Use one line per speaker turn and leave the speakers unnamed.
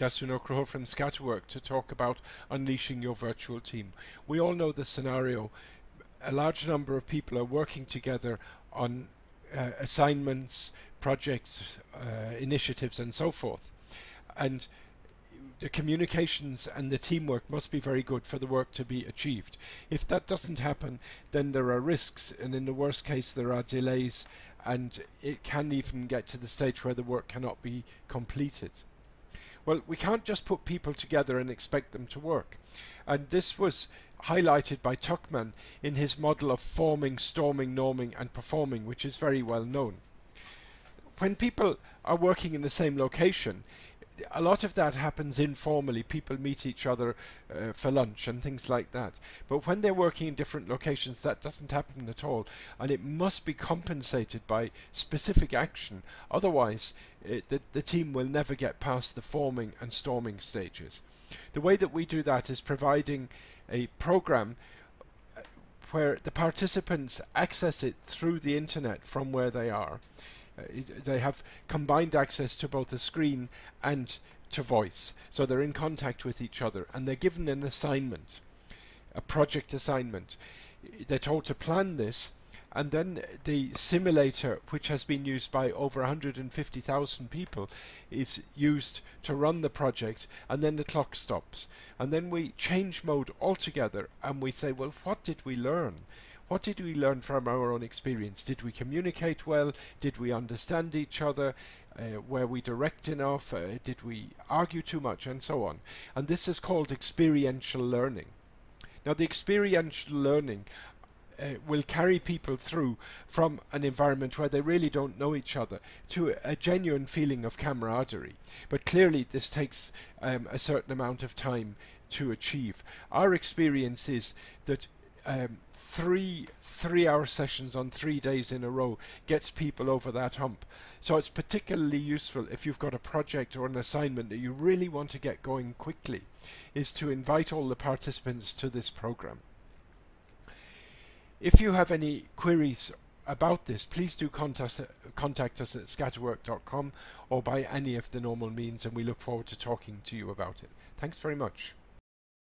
Jasun Okroho from Scatterwork to talk about unleashing your virtual team. We all know the scenario. A large number of people are working together on uh, assignments, projects, uh, initiatives and so forth. And the communications and the teamwork must be very good for the work to be achieved. If that doesn't happen, then there are risks, and in the worst case, there are delays, and it can even get to the stage where the work cannot be completed. Well, we can't just put people together and expect them to work. And this was highlighted by Tuckman in his model of forming, storming, norming, and performing, which is very well known. When people are working in the same location, a lot of that happens informally. People meet each other uh, for lunch and things like that. But when they're working in different locations, that doesn't happen at all. And it must be compensated by specific action. Otherwise, it, the, the team will never get past the forming and storming stages. The way that we do that is providing a program uh, where the participants access it through the internet from where they are. Uh, they have combined access to both the screen and to voice. So they're in contact with each other and they're given an assignment, a project assignment. They're told to plan this and then the simulator which has been used by over 150,000 people is used to run the project and then the clock stops and then we change mode altogether and we say well what did we learn what did we learn from our own experience? Did we communicate well? Did we understand each other? Uh, were we direct enough? Uh, did we argue too much? And so on. And this is called experiential learning. Now, the experiential learning uh, will carry people through from an environment where they really don't know each other to a, genuine feeling of camaraderie. But clearly, this takes um, a certain amount of time to achieve. Our experience is that um, three three hour sessions on three days in a row gets people over that hump. So it's particularly useful if you've got a project or an assignment that you really want to get going quickly is to invite all the participants to this program. If you have any queries about this, please do contact, contact us at scatterwork.com or by any of the normal means and we look forward to talking to you about it. Thanks very much.